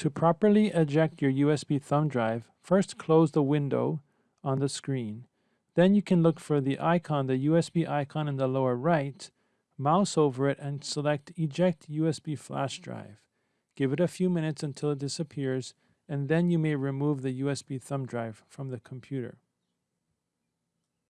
To properly eject your USB thumb drive, first close the window on the screen. Then you can look for the icon, the USB icon in the lower right, mouse over it and select Eject USB Flash Drive. Give it a few minutes until it disappears, and then you may remove the USB thumb drive from the computer.